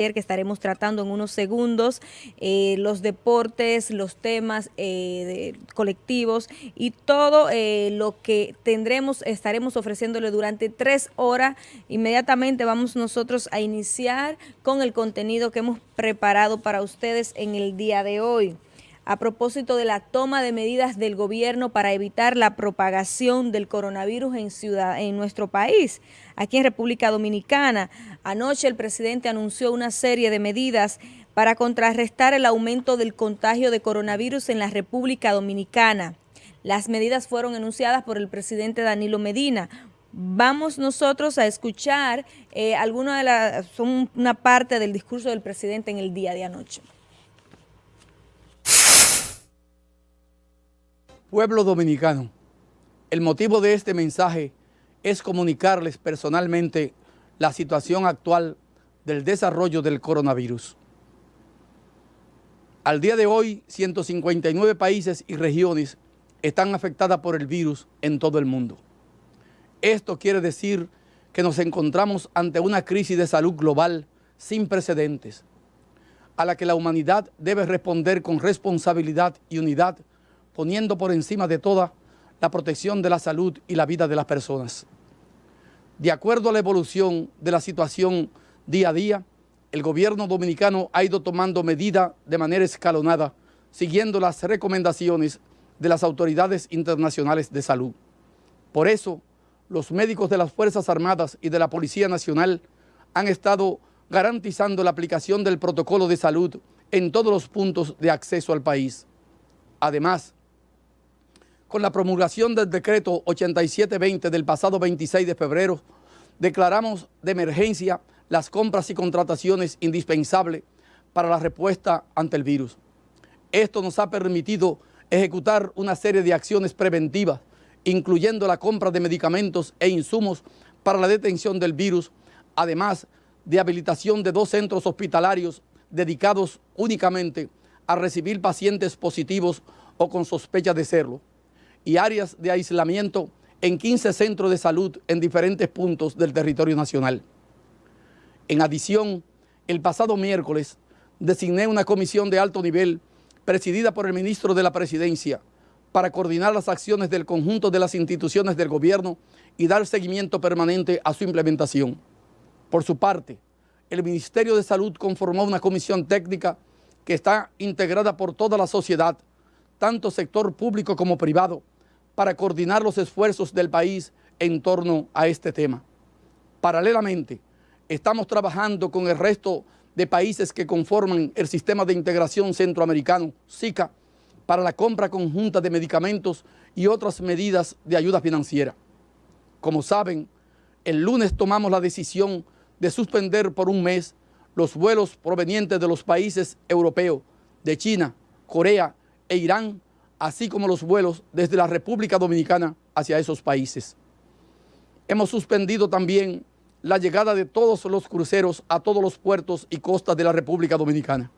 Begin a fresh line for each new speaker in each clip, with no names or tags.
que estaremos tratando en unos segundos, eh, los deportes, los temas eh, colectivos y todo eh, lo que tendremos, estaremos ofreciéndole durante tres horas. Inmediatamente vamos nosotros a iniciar con el contenido que hemos preparado para ustedes en el día de hoy a propósito de la toma de medidas del gobierno para evitar la propagación del coronavirus en, ciudad, en nuestro país. Aquí en República Dominicana, anoche el presidente anunció una serie de medidas para contrarrestar el aumento del contagio de coronavirus en la República Dominicana. Las medidas fueron enunciadas por el presidente Danilo Medina, Vamos nosotros a escuchar eh, alguna de las, son una parte del discurso del presidente en el día de anoche.
Pueblo dominicano, el motivo de este mensaje es comunicarles personalmente la situación actual del desarrollo del coronavirus. Al día de hoy, 159 países y regiones están afectadas por el virus en todo el mundo. Esto quiere decir que nos encontramos ante una crisis de salud global sin precedentes, a la que la humanidad debe responder con responsabilidad y unidad poniendo por encima de toda la protección de la salud y la vida de las personas. De acuerdo a la evolución de la situación día a día, el gobierno dominicano ha ido tomando medidas de manera escalonada, siguiendo las recomendaciones de las autoridades internacionales de salud. Por eso, los médicos de las Fuerzas Armadas y de la Policía Nacional han estado garantizando la aplicación del protocolo de salud en todos los puntos de acceso al país. Además, con la promulgación del decreto 8720 del pasado 26 de febrero, declaramos de emergencia las compras y contrataciones indispensables para la respuesta ante el virus. Esto nos ha permitido ejecutar una serie de acciones preventivas, incluyendo la compra de medicamentos e insumos para la detención del virus, además de habilitación de dos centros hospitalarios dedicados únicamente a recibir pacientes positivos o con sospecha de serlo y áreas de aislamiento en 15 centros de salud en diferentes puntos del territorio nacional. En adición, el pasado miércoles designé una comisión de alto nivel presidida por el ministro de la Presidencia para coordinar las acciones del conjunto de las instituciones del gobierno y dar seguimiento permanente a su implementación. Por su parte, el Ministerio de Salud conformó una comisión técnica que está integrada por toda la sociedad, tanto sector público como privado, para coordinar los esfuerzos del país en torno a este tema. Paralelamente, estamos trabajando con el resto de países que conforman el Sistema de Integración Centroamericano, SICA, para la compra conjunta de medicamentos y otras medidas de ayuda financiera. Como saben, el lunes tomamos la decisión de suspender por un mes los vuelos provenientes de los países europeos, de China, Corea e Irán así como los vuelos desde la República Dominicana hacia esos países. Hemos suspendido también la llegada de todos los cruceros a todos los puertos y costas de la República Dominicana.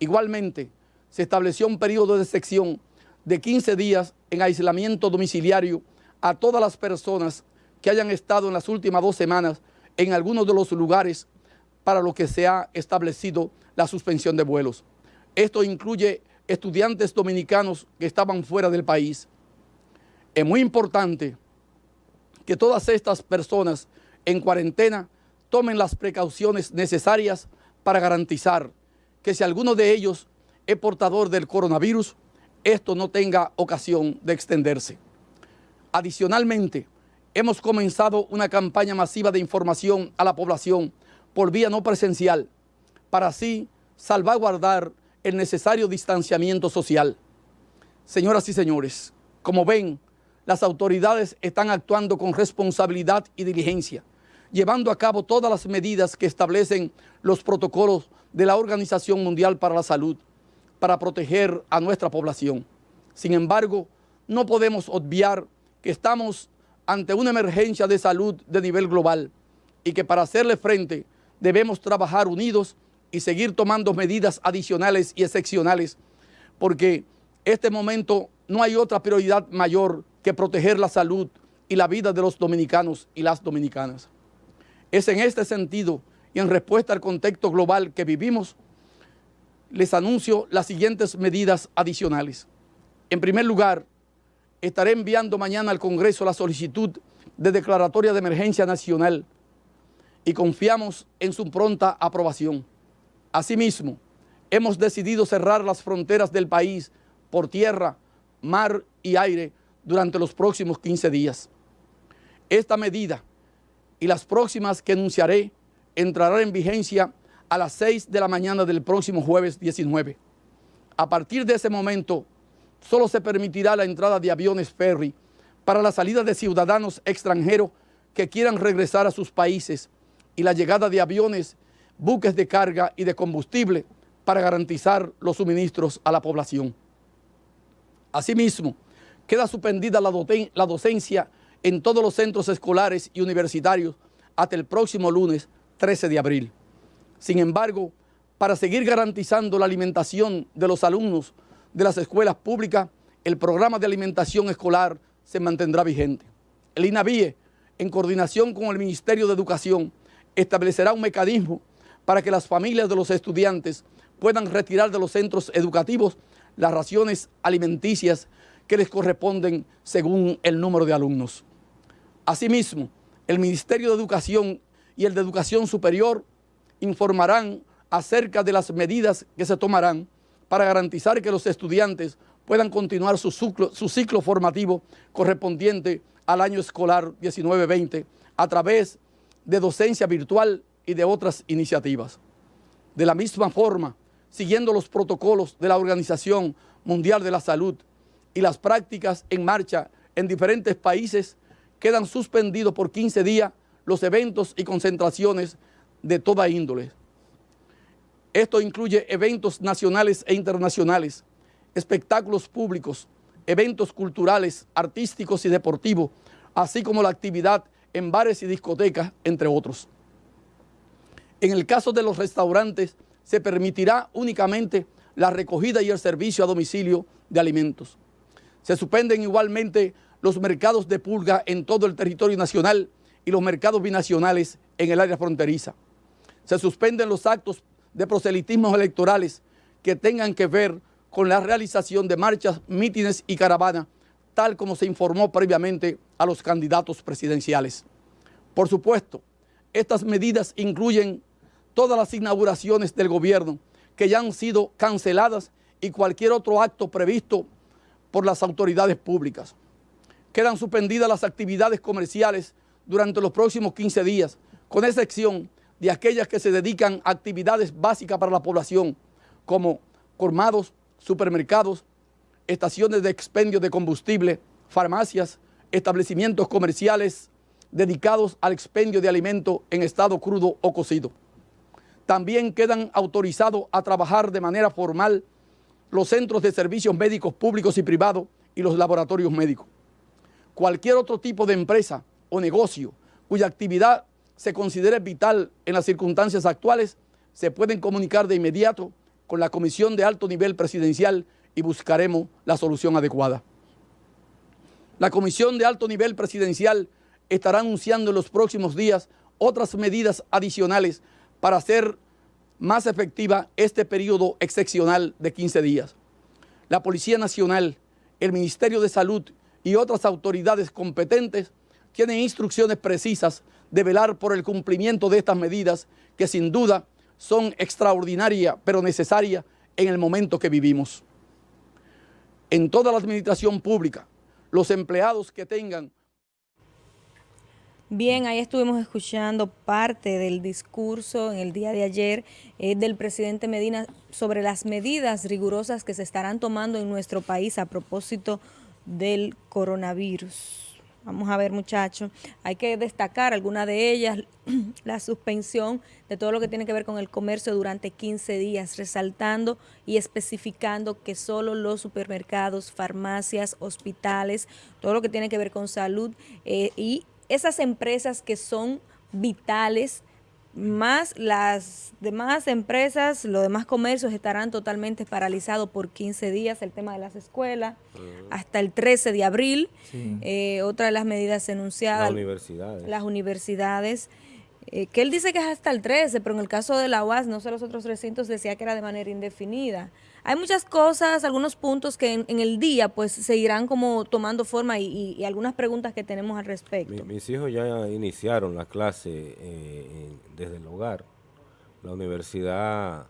Igualmente, se estableció un periodo de sección de 15 días en aislamiento domiciliario a todas las personas que hayan estado en las últimas dos semanas en algunos de los lugares para lo que se ha establecido la suspensión de vuelos. Esto incluye estudiantes dominicanos que estaban fuera del país. Es muy importante que todas estas personas en cuarentena tomen las precauciones necesarias para garantizar que si alguno de ellos es portador del coronavirus, esto no tenga ocasión de extenderse. Adicionalmente, hemos comenzado una campaña masiva de información a la población por vía no presencial para así salvaguardar el necesario distanciamiento social. Señoras y señores, como ven, las autoridades están actuando con responsabilidad y diligencia, llevando a cabo todas las medidas que establecen los protocolos de la Organización Mundial para la Salud para proteger a nuestra población. Sin embargo, no podemos obviar que estamos ante una emergencia de salud de nivel global y que para hacerle frente debemos trabajar unidos y seguir tomando medidas adicionales y excepcionales, porque este momento no hay otra prioridad mayor que proteger la salud y la vida de los dominicanos y las dominicanas. Es en este sentido y en respuesta al contexto global que vivimos, les anuncio las siguientes medidas adicionales. En primer lugar, estaré enviando mañana al Congreso la solicitud de declaratoria de emergencia nacional y confiamos en su pronta aprobación. Asimismo, hemos decidido cerrar las fronteras del país por tierra, mar y aire durante los próximos 15 días. Esta medida y las próximas que anunciaré entrarán en vigencia a las 6 de la mañana del próximo jueves 19. A partir de ese momento, solo se permitirá la entrada de aviones ferry para la salida de ciudadanos extranjeros que quieran regresar a sus países y la llegada de aviones, buques de carga y de combustible para garantizar los suministros a la población. Asimismo, queda suspendida la, docencia en todos los centros escolares y universitarios hasta el próximo lunes 13 de abril. Sin embargo, para seguir garantizando la alimentación de los alumnos de las escuelas públicas, el programa de alimentación escolar se mantendrá vigente. El INAVIE, en coordinación con el Ministerio de Educación, establecerá un mecanismo para que las familias de los estudiantes puedan retirar de los centros educativos las raciones alimenticias que les corresponden según el número de alumnos. Asimismo, el Ministerio de Educación y el de Educación Superior informarán acerca de las medidas que se tomarán para garantizar que los estudiantes puedan continuar su ciclo, su ciclo formativo correspondiente al año escolar 19-20 a través de docencia virtual y de otras iniciativas. De la misma forma, siguiendo los protocolos de la Organización Mundial de la Salud y las prácticas en marcha en diferentes países, quedan suspendidos por 15 días los eventos y concentraciones de toda índole. Esto incluye eventos nacionales e internacionales, espectáculos públicos, eventos culturales, artísticos y deportivos, así como la actividad en bares y discotecas, entre otros. En el caso de los restaurantes, se permitirá únicamente la recogida y el servicio a domicilio de alimentos. Se suspenden igualmente los mercados de pulga en todo el territorio nacional y los mercados binacionales en el área fronteriza. Se suspenden los actos de proselitismos electorales que tengan que ver con la realización de marchas, mítines y caravanas, tal como se informó previamente a los candidatos presidenciales. Por supuesto, estas medidas incluyen todas las inauguraciones del gobierno que ya han sido canceladas y cualquier otro acto previsto por las autoridades públicas. Quedan suspendidas las actividades comerciales durante los próximos 15 días, con excepción de aquellas que se dedican a actividades básicas para la población, como colmados, supermercados, estaciones de expendio de combustible, farmacias, establecimientos comerciales dedicados al expendio de alimento en estado crudo o cocido. También quedan autorizados a trabajar de manera formal los centros de servicios médicos públicos y privados y los laboratorios médicos. Cualquier otro tipo de empresa o negocio cuya actividad se considere vital en las circunstancias actuales, se pueden comunicar de inmediato con la Comisión de Alto Nivel Presidencial y buscaremos la solución adecuada. La Comisión de Alto Nivel Presidencial estará anunciando en los próximos días otras medidas adicionales para hacer más efectiva este periodo excepcional de 15 días. La Policía Nacional, el Ministerio de Salud y otras autoridades competentes tienen instrucciones precisas de velar por el cumplimiento de estas medidas que sin duda son extraordinarias pero necesarias en el momento que vivimos. En toda la administración pública, los empleados que tengan
Bien, ahí estuvimos escuchando parte del discurso en el día de ayer eh, del presidente Medina sobre las medidas rigurosas que se estarán tomando en nuestro país a propósito del coronavirus. Vamos a ver, muchachos, hay que destacar alguna de ellas, la suspensión de todo lo que tiene que ver con el comercio durante 15 días, resaltando y especificando que solo los supermercados, farmacias, hospitales, todo lo que tiene que ver con salud eh, y esas empresas que son vitales, más las demás empresas, los demás comercios estarán totalmente paralizados por 15 días, el tema de las escuelas, hasta el 13 de abril, eh, otra de las medidas enunciadas. Las universidades. Las universidades. Eh, que él dice que es hasta el 13, pero en el caso de la UAS, no sé los otros recintos, decía que era de manera indefinida. Hay muchas cosas, algunos puntos que en, el día pues seguirán como tomando forma y, algunas preguntas que tenemos al respecto.
mis hijos ya iniciaron la clase eh, desde el hogar. La universidad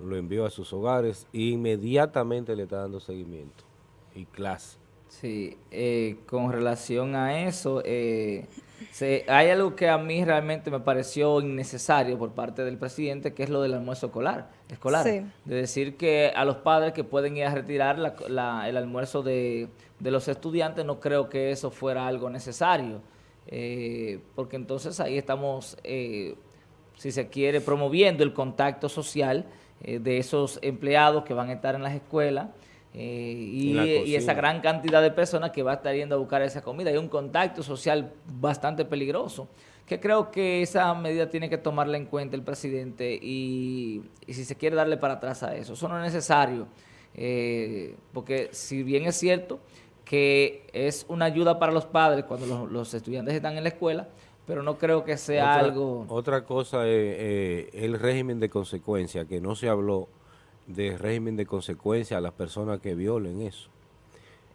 lo envió a sus hogares e inmediatamente le está dando seguimiento y clase.
Sí, eh, con relación a eso, eh, hay algo que a mí realmente me pareció innecesario por parte del presidente, que es lo del almuerzo escolar. escolar De decir que a los padres que pueden ir a retirar el almuerzo de, los estudiantes, no creo que eso fuera algo necesario. Eh, porque entonces ahí estamos, si se quiere, promoviendo el contacto social de esos empleados que van a estar en las escuelas, eh, y, esa gran cantidad de personas que va a estar yendo a buscar esa comida. Hay un contacto social bastante peligroso, que creo que esa medida tiene que tomarla en cuenta el presidente y, si se quiere darle para atrás a eso. Eso no es necesario, eh, porque si bien es cierto que es una ayuda para los padres cuando los, estudiantes están en la escuela, pero no creo que sea algo...
Otra cosa es eh, el régimen de consecuencia, que no se habló de régimen de consecuencia a las personas que violen eso?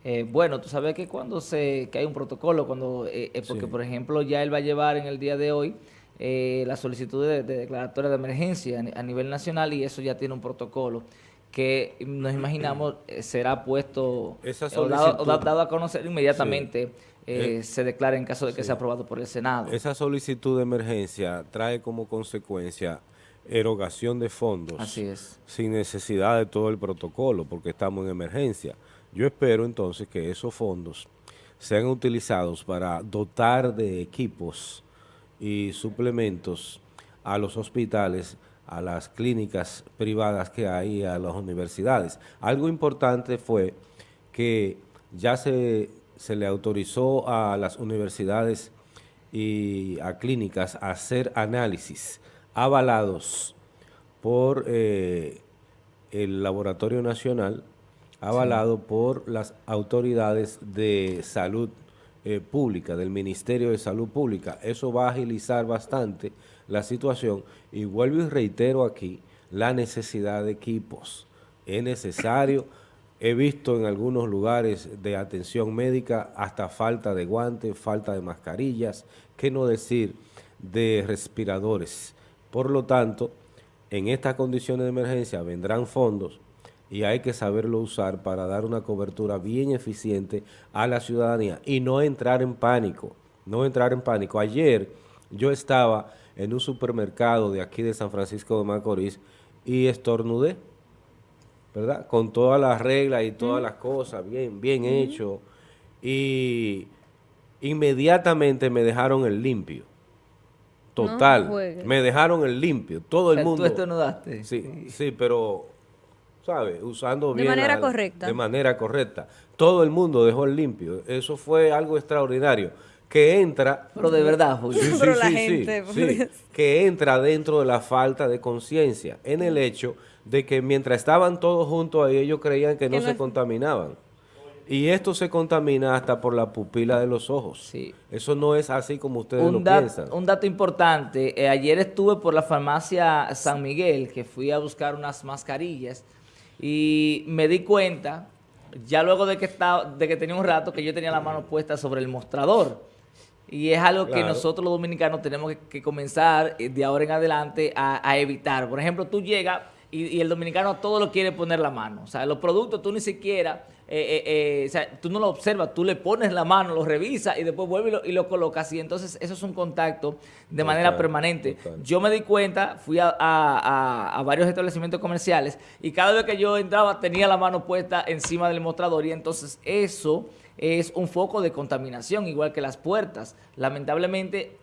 Eh, bueno, tú sabes que cuando se que hay un protocolo, cuando eh, eh, porque por ejemplo ya él va a llevar en el día de hoy la solicitud de, declaratoria de emergencia a nivel nacional y eso ya tiene un protocolo que nos imaginamos será puesto o dado, a conocer inmediatamente se declara en caso de que sea aprobado por el Senado.
Esa solicitud de emergencia trae como consecuencia erogación de fondos
Así es.
sin necesidad de todo el protocolo porque estamos en emergencia. Yo espero entonces que esos fondos sean utilizados para dotar de equipos y suplementos a los hospitales, a las clínicas privadas que hay, a las universidades. Algo importante fue que ya se, se le autorizó a las universidades y a clínicas a hacer análisis avalados por eh, el Laboratorio Nacional, avalado por las autoridades de salud eh, pública, del Ministerio de Salud Pública. Eso va a agilizar bastante la situación y vuelvo y reitero aquí la necesidad de equipos. Es necesario, he visto en algunos lugares de atención médica hasta falta de guantes, falta de mascarillas, qué no decir de respiradores. Por lo tanto, en estas condiciones de emergencia vendrán fondos y hay que saberlo usar para dar una cobertura bien eficiente a la ciudadanía y no entrar en pánico, no entrar en pánico. Ayer yo estaba en un supermercado de aquí de San Francisco de Macorís y estornudé, ¿verdad? Con todas las reglas y todas las cosas, bien, bien hecho. Y inmediatamente me dejaron el limpio. Total. me dejaron el limpio. Todo el mundo.
¿Tú estornudaste?
Sí, sí, pero, ¿sabes? Usando bien.
De manera correcta.
De manera correcta. Todo el mundo dejó el limpio. Eso fue algo extraordinario. Que entra.
Pero de verdad, Julio.
Sí, sí, la gente, que entra dentro de la falta de conciencia. En el hecho de que mientras estaban todos juntos ahí, ellos creían que no se contaminaban. Y esto se contamina hasta por la pupila de los ojos. Sí. Eso no es así como ustedes lo piensan.
Un dato importante, eh, ayer estuve por la farmacia San Miguel, que fui a buscar unas mascarillas, y me di cuenta, ya luego de que, estaba, de que tenía un rato, que yo tenía la mano puesta sobre el mostrador. Y es algo que nosotros los dominicanos tenemos que, comenzar eh, de ahora en adelante a, a evitar. Por ejemplo, tú llegas y, el dominicano a todo lo quiere poner la mano. O sea, los productos tú ni siquiera, eh, eh, eh, o sea, tú no lo observas, tú le pones la mano, lo revisas y después vuelves y lo, colocas. Y entonces eso es un contacto de manera permanente. Yo me di cuenta, fui a, a, varios establecimientos comerciales y cada vez que yo entraba tenía la mano puesta encima del mostrador y entonces eso es un foco de contaminación, igual que las puertas. Lamentablemente,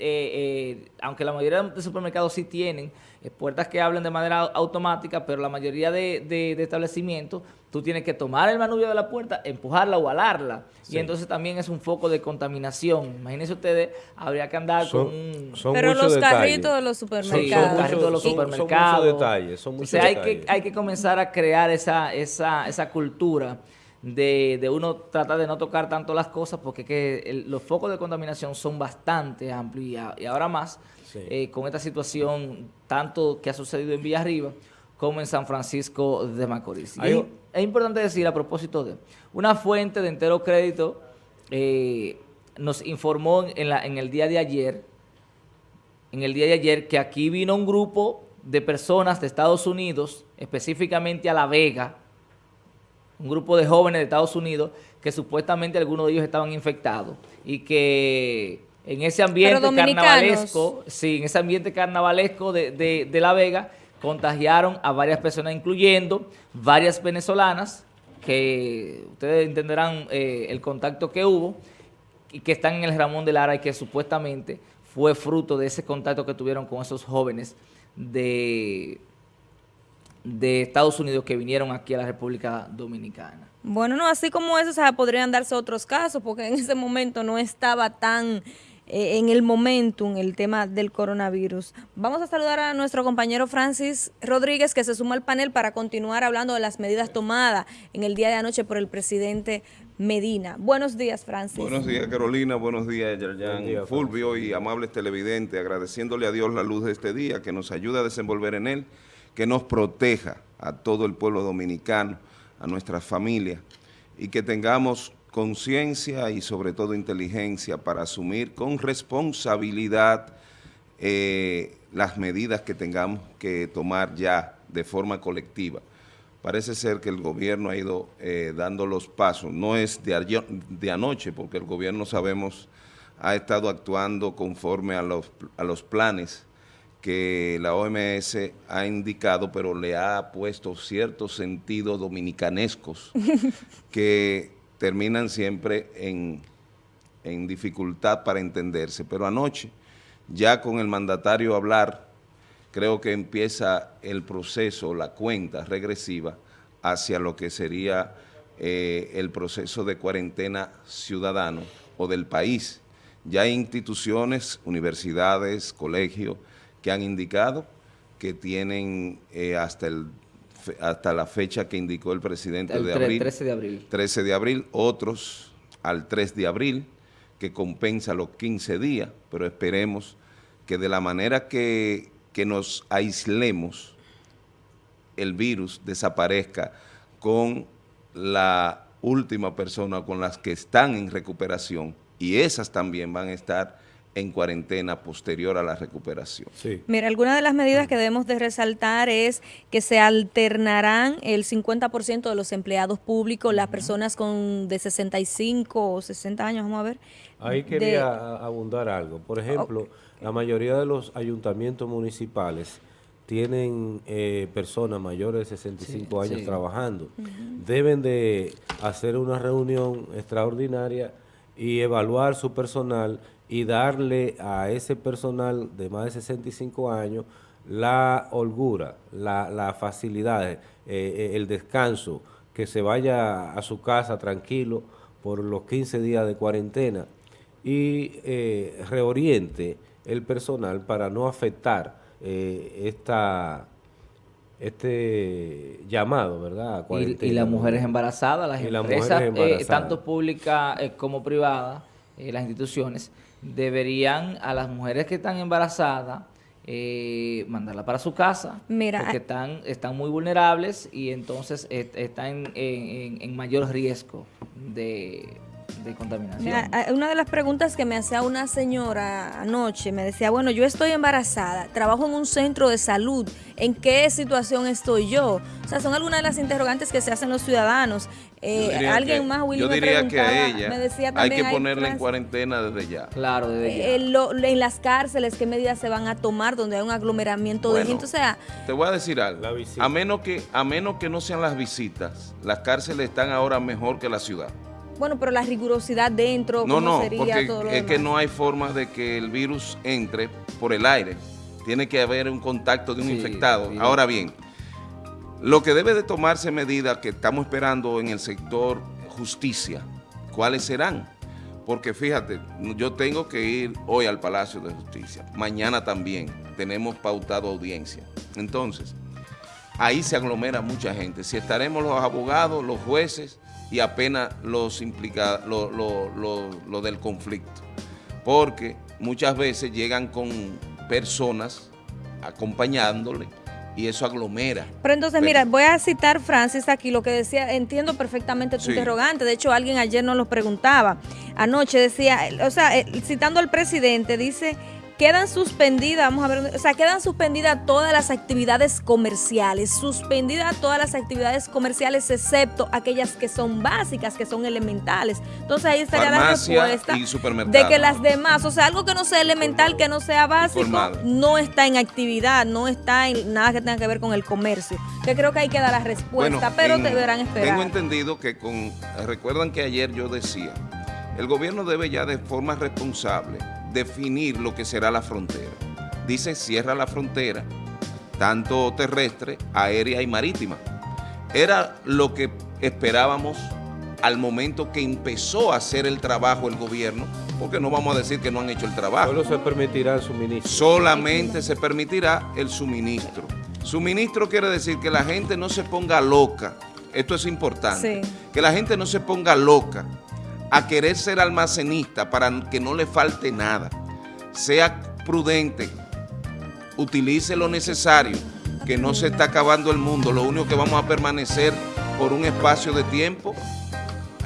aunque la mayoría de supermercados sí tienen puertas que hablan de manera automática, pero la mayoría de, establecimientos tú tienes que tomar el manubrio de la puerta, empujarla o alarla. Y entonces también es un foco de contaminación. Imagínense ustedes, habría que andar con un...
Pero los carritos de los supermercados.
son carritos de los supermercados. Son, muchos detalles. Son muchos hay, Que, hay que comenzar a crear esa, esa, esa cultura de, de, uno tratar de no tocar tanto las cosas porque que los focos de contaminación son bastante amplios y, ahora más
Sí.
eh, con esta situación, tanto que ha sucedido en Villarriba como en San Francisco de Macorís. Y es importante decir a propósito de una fuente de entero crédito eh, nos informó en, la- en el día de ayer, en el día de ayer, que aquí vino un grupo de personas de Estados Unidos, específicamente a La Vega, un grupo de jóvenes de Estados Unidos que supuestamente algunos de ellos estaban infectados y que en ese ambiente carnavalesco, sí, en ese ambiente carnavalesco de, de- de La Vega, contagiaron a varias personas, incluyendo varias venezolanas, que ustedes entenderán eh, el contacto que hubo, y que están en el Ramón de Lara y que supuestamente fue fruto de ese contacto que tuvieron con esos jóvenes de, de Estados Unidos que vinieron aquí a la República Dominicana.
Bueno, no, así como eso, o sea, podrían darse otros casos, porque en ese momento no estaba tan eh, en el momentum el tema del coronavirus. Vamos a saludar a nuestro compañero Francis Rodríguez, que se suma al panel para continuar hablando de las medidas tomadas en el día de anoche por el presidente Medina. Buenos días, Francis.
Buenos días, Carolina. Buenos días,
Buen
Yerjan,
día,
Fulvio y amables televidentes. Agradeciéndole a Dios la luz de este día, que nos ayuda a desenvolver en él, que nos proteja a todo el pueblo dominicano, a nuestras familias, y que tengamos conciencia y sobre todo inteligencia para asumir con responsabilidad eh, las medidas que tengamos que tomar ya de forma colectiva. Parece ser que el gobierno ha ido eh, dando los pasos, no es de, anoche, porque el gobierno sabemos ha estado actuando conforme a los planes que la OMS ha indicado, pero le ha puesto ciertos sentidos dominicanescos que terminan siempre en, en dificultad para entenderse. Pero anoche, ya con el mandatario hablar, creo que empieza el proceso, la cuenta regresiva hacia lo que sería eh, el proceso de cuarentena ciudadano o del país. Ya hay instituciones, universidades, colegios que han indicado que tienen eh, hasta, el, hasta la fecha que indicó el presidente
El
de abril.
13 de abril.
13 de abril, otros al 3 de abril, que compensa los 15 días, pero esperemos que de la manera que, que nos aislemos, el virus desaparezca con la última persona, con las que están en recuperación, y esas también van a estar en cuarentena posterior a la recuperación.
Sí.
Mira, alguna de las medidas que debemos de resaltar es que se alternarán el 50% de los empleados públicos, las personas con de 65 o 60 años, vamos a ver.
Ahí quería abundar algo. Por ejemplo, la mayoría de los ayuntamientos municipales tienen eh, personas mayores de 65
Sí,
años
sí.
trabajando. Deben de hacer una reunión extraordinaria y evaluar su personal y darle a ese personal de más de 65 años la holgura, la, la facilidad, eh, eh, el descanso, que se vaya a su casa tranquilo por los 15 días de cuarentena y eh, reoriente el personal para no afectar eh, esta este llamado, ¿verdad? a
Y, y las mujeres embarazadas, las empresas, eh, tanto públicas eh, como privadas, eh, las instituciones, deberían a las mujeres que están embarazadas eh, mandarla para su casa,
Mira,
porque
eh,
están, están muy vulnerables y entonces están en, en- en mayor riesgo de, de contaminación.
Mira, una de las preguntas que me hacía una señora anoche, me decía, bueno, yo estoy embarazada, trabajo en un centro de salud, ¿en qué situación estoy yo? O sea, son algunas de las interrogantes que se hacen los ciudadanos. Eh, alguien
que-
más, Willy
Yo
me
diría que a ella
me decía
hay
también
que
ahí,
ponerla en cuarentena desde ya.
claro, desde ya.
eh, lo- en las cárceles, ¿qué medidas se van a tomar donde hay un aglomeramiento de
Bueno,
gente? O sea,
Te voy a decir algo. A menos, que, a menos que no sean las visitas, las cárceles están ahora mejor que la ciudad.
Bueno, pero la rigurosidad dentro,
No,
¿cómo
no,
sería
porque
todo lo
es que no hay forma de que el virus entre por el aire. Tiene que haber un contacto de un
Sí,
infectado.
sí.
Ahora bien, lo que debe de tomarse medidas que estamos esperando en el sector justicia, ¿cuáles serán? Porque fíjate, yo tengo que ir hoy al Palacio de Justicia, mañana también, tenemos pautado audiencia. Entonces, ahí se aglomera mucha gente. Si estaremos los abogados, los jueces y apenas los implicados, lo, lo- lo- lo del conflicto. Porque muchas veces llegan con personas acompañándole y eso aglomera.
Pero entonces,
Pero-
mira, voy a citar, Francis, aquí lo que decía, entiendo perfectamente tu
Sí.
interrogante, de hecho alguien ayer nos lo preguntaba, anoche decía, o sea, eh, citando al presidente, dice, quedan suspendidas, vamos a ver, o sea, quedan suspendidas todas las actividades comerciales, suspendidas todas las actividades comerciales excepto aquellas que son básicas, que son elementales. Entonces ahí estaría la
Farmacia
respuesta
y supermercado.
de que las demás, o sea, algo que no sea elemental, que no sea básico, no está en actividad, no está en nada que tenga que ver con el comercio. Que creo que ahí queda la respuesta, pero
en-
deberán esperar.
Tengo entendido que con, recuerdan que ayer yo decía, el gobierno debe ya de forma responsable definir lo que será la frontera. Dice cierra la frontera, tanto terrestre, aérea y marítima. Era lo que esperábamos al momento que empezó a hacer el trabajo el gobierno, porque no vamos a decir que no han hecho el trabajo.
Solo se permitirá el suministro.
Solamente se permitirá el suministro. Suministro quiere decir que la gente no se ponga loca. Esto es importante.
Sí.
Que la gente no se ponga loca a querer ser almacenista para que no le falte nada. Sea prudente, utilice lo necesario, que no se está acabando el mundo. Lo único que vamos a permanecer por un espacio de tiempo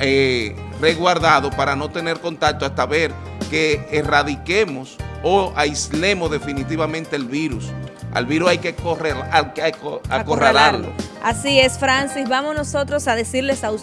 eh, resguardado para no tener contacto hasta ver que erradiquemos o aislemos definitivamente el virus. Al virus hay que correr, hay que acorralarlo.
Así es, Francis. Vamos nosotros a decirles a ustedes.